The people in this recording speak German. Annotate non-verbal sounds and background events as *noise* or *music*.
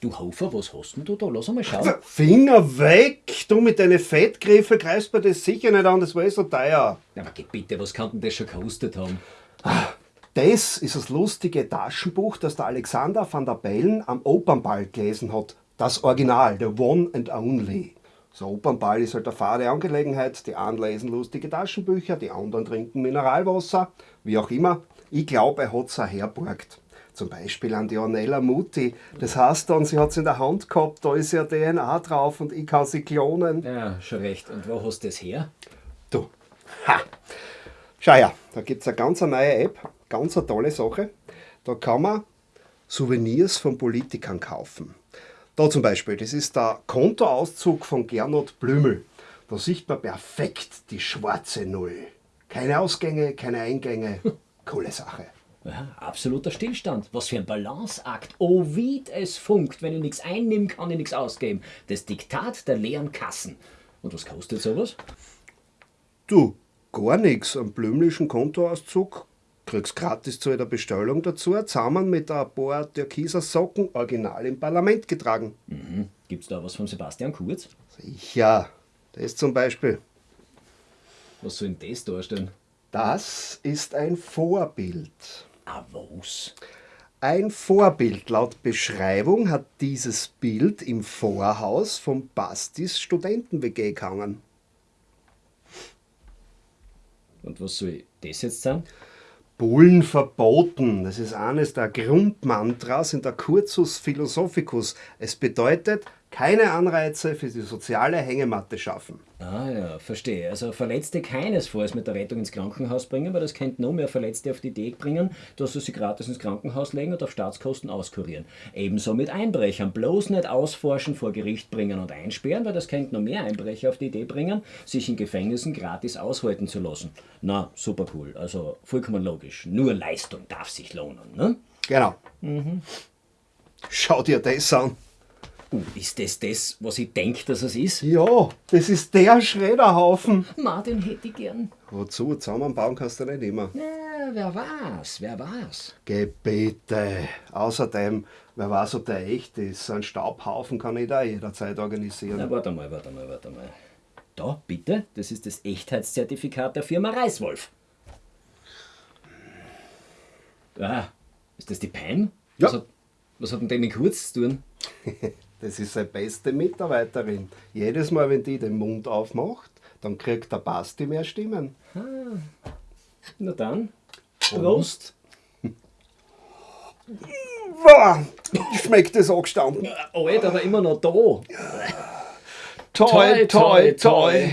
Du Hofer, was hast denn du da? Lass einmal schauen. Finger weg! Du mit deinen Fettgriffen greifst mir das sicher nicht an, das war eh so teuer. Ja, aber geh bitte, was kann denn das schon gekostet haben? Das ist das lustige Taschenbuch, das der Alexander van der Bellen am Opernball gelesen hat. Das Original, the one and only. So Opernball ist halt eine fade Angelegenheit. Die einen lesen lustige Taschenbücher, die anderen trinken Mineralwasser, wie auch immer. Ich glaube, er hat es auch herborgt. Zum Beispiel an die Ornella Mutti. Das heißt dann, sie hat es in der Hand gehabt, da ist ja DNA drauf und ich kann sie klonen. Ja, schon recht. Und wo hast du das her? Du, ha! Schau her, da gibt es eine ganz neue App, ganz eine tolle Sache. Da kann man Souvenirs von Politikern kaufen. Da zum Beispiel, das ist der Kontoauszug von Gernot Blümel. Da sieht man perfekt die schwarze Null. Keine Ausgänge, keine Eingänge. *laughs* Coole Sache. Ja, absoluter Stillstand. Was für ein Balanceakt. Oh, wie es funkt. Wenn ich nichts einnehme, kann ich nichts ausgeben. Das Diktat der leeren Kassen. Und was kostet sowas? Du, gar nichts. Am blümlichen Kontoauszug kriegst gratis zu jeder Bestellung dazu, zusammen mit ein paar türkiser Socken, original im Parlament getragen. Mhm. Gibt's da was von Sebastian Kurz? Sicher. Das zum Beispiel. Was soll denn das darstellen? Das ist ein Vorbild. Was? Ein Vorbild. Laut Beschreibung hat dieses Bild im Vorhaus vom Bastis Studenten-WG gehangen. Und was soll das jetzt sein? Bullen verboten. Das ist eines der Grundmantras in der Cursus Philosophicus. Es bedeutet, keine Anreize für die soziale Hängematte schaffen. Ah ja, verstehe. Also Verletzte keinesfalls mit der Rettung ins Krankenhaus bringen, weil das könnte noch mehr Verletzte auf die Idee bringen, dass sie sie gratis ins Krankenhaus legen und auf Staatskosten auskurieren. Ebenso mit Einbrechern. Bloß nicht ausforschen, vor Gericht bringen und einsperren, weil das könnte noch mehr Einbrecher auf die Idee bringen, sich in Gefängnissen gratis aushalten zu lassen. Na, super cool. Also vollkommen logisch. Nur Leistung darf sich lohnen, ne? Genau. Schau dir das an. Uh, ist das das, was ich denke, dass es ist? Ja, das ist der Schredderhaufen. Ma, den hätte ich gern. Wozu? Zusammenbauen kannst du nicht immer. Ja, wer war's? Wer war's? Geh bitte. Außerdem, wer weiß, ob der echt ist. So einen Staubhaufen kann ich da jederzeit organisieren. Na, warte mal, warte mal, warte mal. Da, bitte, das ist das Echtheitszertifikat der Firma Reiswolf. Ah, ist das die Pam? Ja. Was hat, was hat denn der mit Kurz zu tun? *laughs* Das ist seine beste Mitarbeiterin. Jedes Mal, wenn die den Mund aufmacht, dann kriegt der Basti mehr Stimmen. Na dann, Prost. Boah, schmeckt das angestanden. Alter, aber immer noch da. Toi, toi, toi.